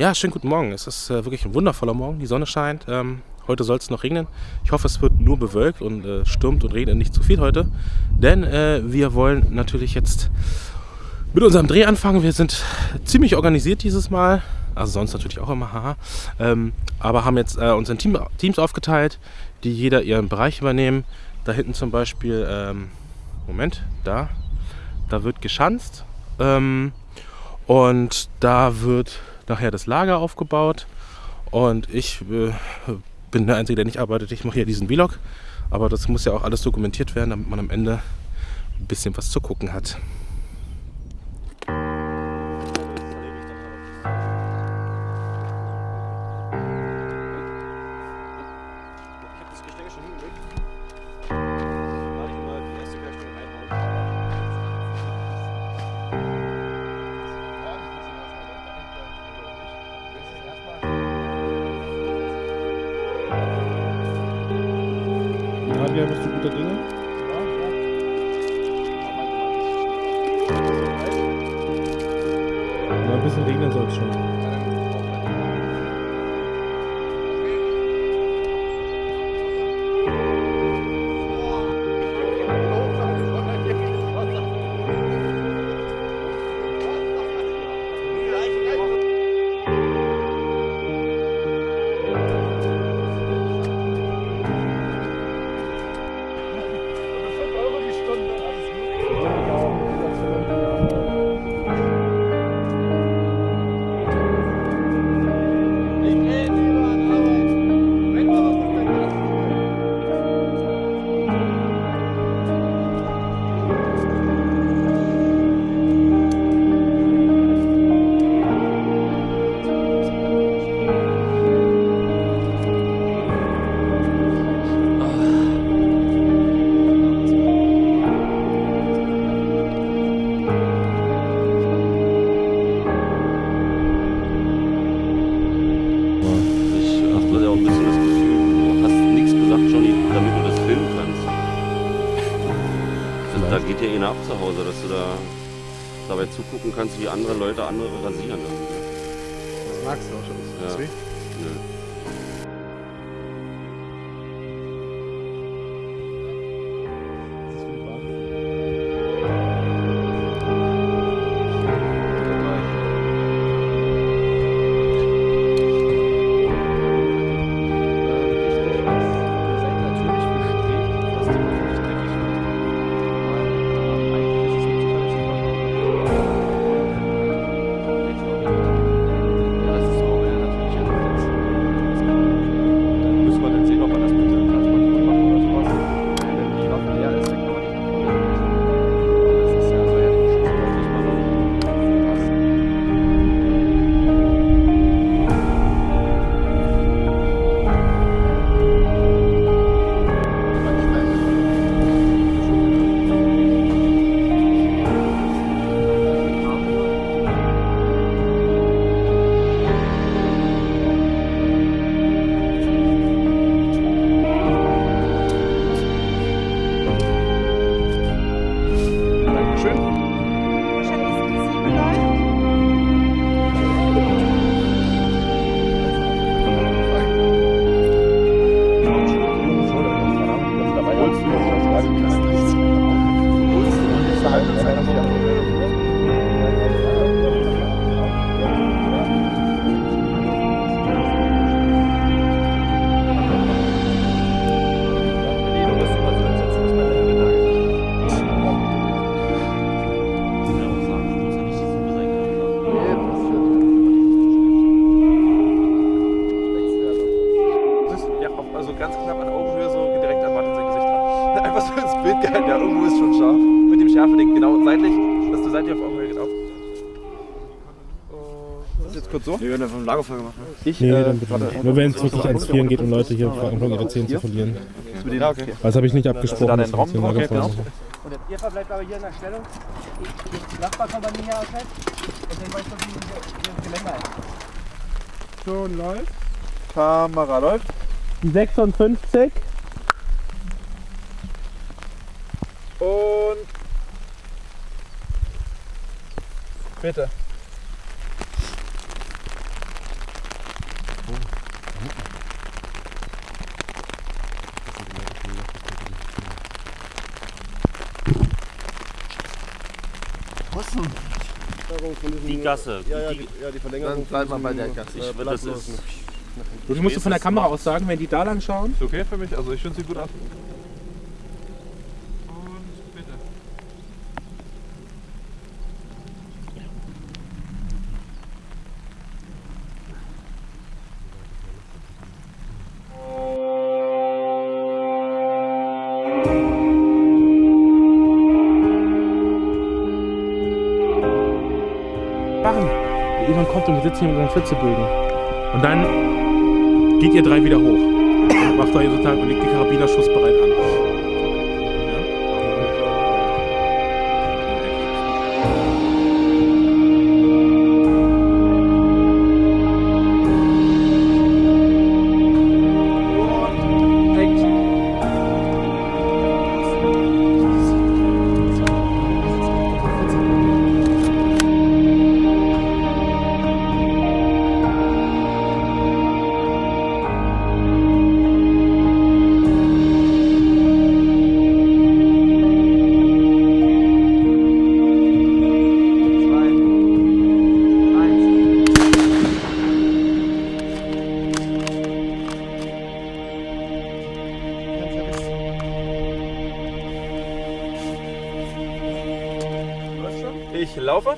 Ja, schönen guten Morgen. Es ist äh, wirklich ein wundervoller Morgen. Die Sonne scheint. Ähm, heute soll es noch regnen. Ich hoffe, es wird nur bewölkt und äh, stürmt und regnet nicht zu viel heute. Denn äh, wir wollen natürlich jetzt mit unserem Dreh anfangen. Wir sind ziemlich organisiert dieses Mal. Also sonst natürlich auch immer, haha. Ähm, aber haben jetzt äh, uns in Team, Teams aufgeteilt, die jeder ihren Bereich übernehmen. Da hinten zum Beispiel, ähm, Moment, da, da wird geschanzt. Ähm, und da wird nachher das Lager aufgebaut. Und ich äh, bin der Einzige, der nicht arbeitet. Ich mache hier diesen Vlog. Aber das muss ja auch alles dokumentiert werden, damit man am Ende ein bisschen was zu gucken hat. Fabian, bist du guter Dinge? Ja, ein bisschen regnen soll es schon. Da geht ja eh ab zu Hause, dass du da dabei zugucken kannst, wie andere Leute andere rasieren. Das magst du auch schon. Ja. Du seitlich auf Augenhöhe genau. Das ist jetzt kurz so. Wir werden vom Lagerfeuer gemacht. Ne? Ich, Nee, äh, dann bitte nicht. Nur wenn es wirklich ans Frieren geht und Leute hier anfangen, ihre Zähne zu verlieren. Ja, okay. Das habe ich nicht abgesprochen. da dass den Raum hier drauf? Lagerfeuer Okay, machen. Und ihr verbleibt aber hier in der Stellung. Die Nachbarkompanie hier ausfällt. Und dann weißt du, wie wie das Geländer ist. Schon läuft. Kamera läuft. Die 56. Und. Bitte. Die Gasse. Ja, ja, die, ja, die Verlängerung. Dann bleibt man bei der Gasse. Ich, will, das ist, du musst von der Kamera aus sagen, wenn die da lang schauen. Ist okay für mich, also ich finde sie gut ab. Machen. Der Ivan kommt und wir sitzen hier mit unseren Flitzebögen. Und dann geht ihr drei wieder hoch. Macht euch sozusagen und legt die Karabiner schussbereit an. Ich laufe.